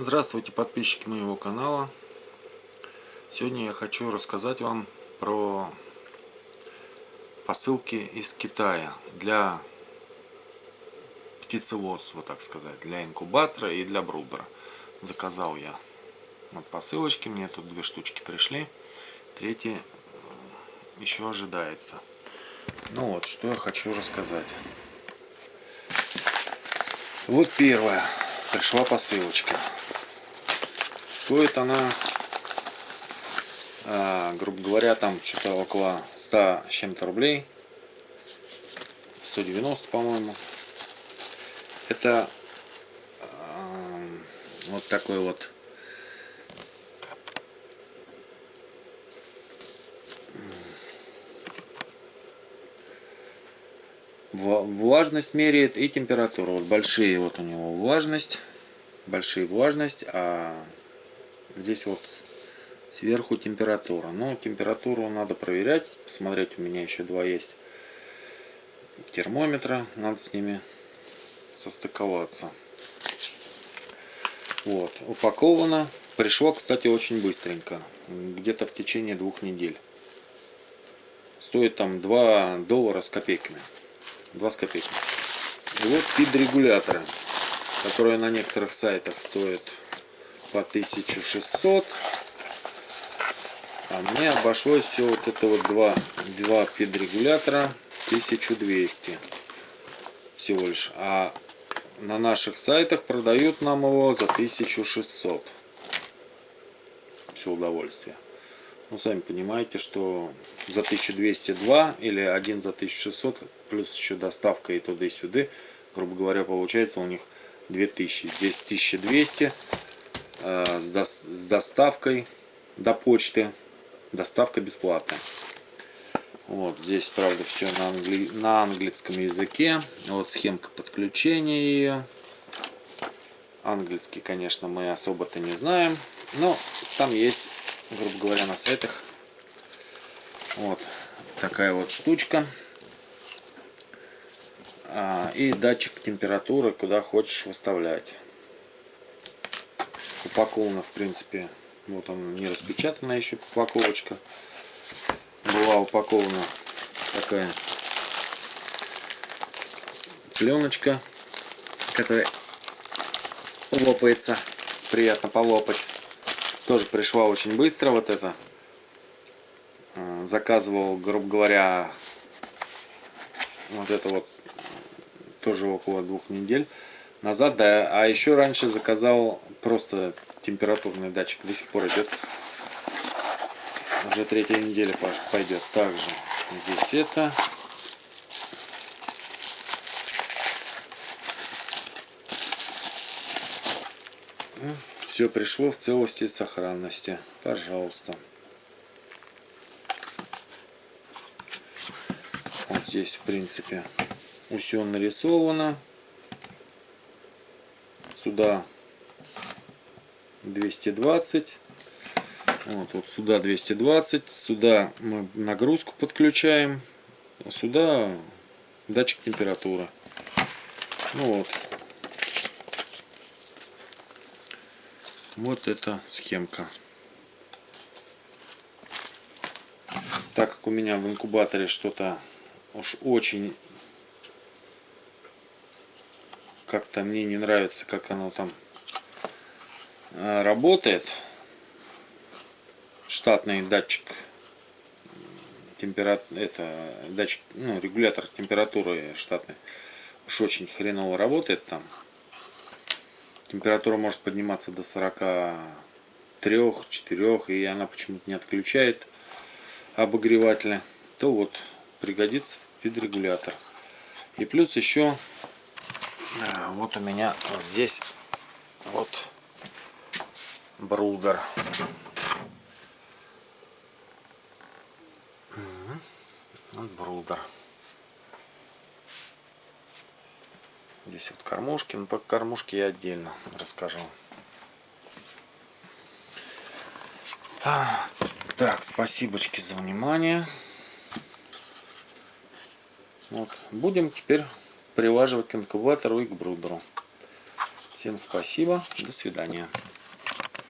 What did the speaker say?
Здравствуйте, подписчики моего канала. Сегодня я хочу рассказать вам про посылки из Китая для птицеводства, так сказать, для инкубатора и для брудера. Заказал я вот посылочки, мне тут две штучки пришли, третья э, еще ожидается. Ну вот, что я хочу рассказать. Вот первое пришла посылочка. Стоит она, а, грубо говоря, там что-то около 100 с чем-то рублей. 190, по-моему. Это а, вот такой вот влажность меряет и температуру. Вот большие вот у него влажность, большие влажность, а здесь вот сверху температура. Но температуру надо проверять, посмотреть. У меня еще два есть термометра, надо с ними состыковаться. Вот, упаковано. Пришло, кстати, очень быстренько. Где-то в течение двух недель. Стоит там 2 доллара с копейками. 2 с копейками. И вот пид регуляторы, которые на некоторых сайтах стоят по 1600. А мне обошлось все вот это вот два, два пид регулятора 1200 всего лишь. А на наших сайтах продают нам его за 1600. Все удовольствие. Ну, сами понимаете, что за 1202 или один за 1600, плюс еще доставка и туда и сюда, грубо говоря, получается у них 2000. Здесь 1200 э, с, до, с доставкой до почты. Доставка бесплатная. Вот здесь, правда, все на, англи... на английском языке. Вот схемка подключения ее. Английский, конечно, мы особо-то не знаем. Но там есть грубо говоря, на сайтах. Вот такая вот штучка. А, и датчик температуры, куда хочешь выставлять. Упакована, в принципе, вот он не распечатана еще упаковочка. Была упакована такая пленочка, которая лопается. Приятно полопать. Тоже пришла очень быстро вот это. Э, заказывал, грубо говоря, вот это вот тоже около двух недель назад. Да, а еще раньше заказал просто температурный датчик. До сих пор идет. Уже третья неделя пойдет. Также здесь это. Все пришло в целости и сохранности. Пожалуйста. Вот здесь, в принципе, все нарисовано. Сюда 220. Вот, вот сюда 220. Сюда мы нагрузку подключаем. А сюда датчик температуры. Ну вот. Вот эта схемка. Так как у меня в инкубаторе что-то уж очень как-то мне не нравится, как оно там работает. Штатный датчик температуры, это датчик, ну, регулятор температуры штатный. Уж очень хреново работает там. Температура может подниматься до 43-4 и она почему-то не отключает обогревателя. То вот пригодится педрегулятор и плюс еще а, вот у меня вот здесь вот брудер вот брудер Здесь вот кормушки, но по кормушке я отдельно расскажу. Так, спасибочки за внимание. Вот. Будем теперь приваживать к инкубатору и к брудеру. Всем спасибо. До свидания.